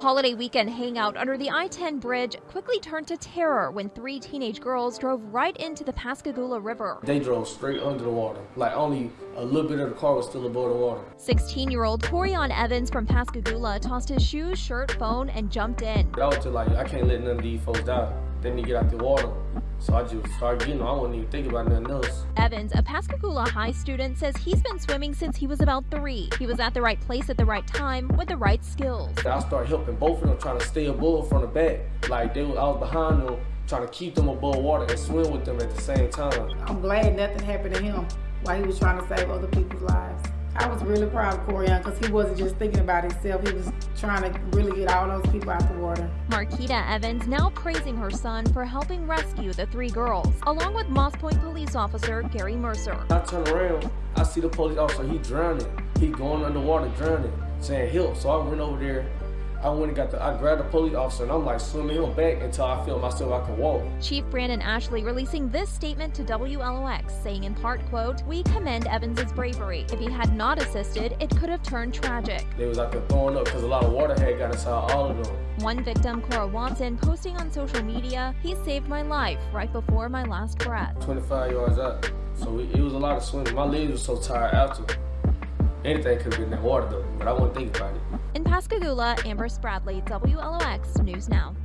Holiday weekend hangout under the I-10 bridge quickly turned to terror when three teenage girls drove right into the Pascagoula River. They drove straight under the water. Like only a little bit of the car was still above the water. 16-year-old Torion Evans from Pascagoula tossed his shoes, shirt, phone, and jumped in. I was just like, I can't let none of these folks die. They need to get out the water. So I just started getting, I wasn't even thinking about nothing else. Evans, a Pascagoula High student, says he's been swimming since he was about three. He was at the right place at the right time with the right skills. I started helping both of them trying to stay above from the back. Like they I was behind them trying to keep them above water and swim with them at the same time. I'm glad nothing happened to him while he was trying to save other people's lives. I was really proud of Torion because he wasn't just thinking about himself. He was trying to really get all those people out the water. Marquita Evans now praising her son for helping rescue the three girls, along with Moss Point police officer Gary Mercer. I turn around, I see the police officer, he drowning. He going underwater drowning, saying help. So I went over there I went and got the, I grabbed the police officer and I'm like swimming him back until I feel myself I can walk. Chief Brandon Ashley releasing this statement to WLOX, saying in part, quote, we commend Evans's bravery. If he had not assisted, it could have turned tragic. They was like throwing up because a lot of water had got inside all of them. One victim, Cora Watson, posting on social media, he saved my life right before my last breath. 25 yards out. So it, it was a lot of swimming. My legs were so tired after. Anything could been in that water though, but I wouldn't think about it. In Pascagoula, Amber Spradley, WLOX News Now.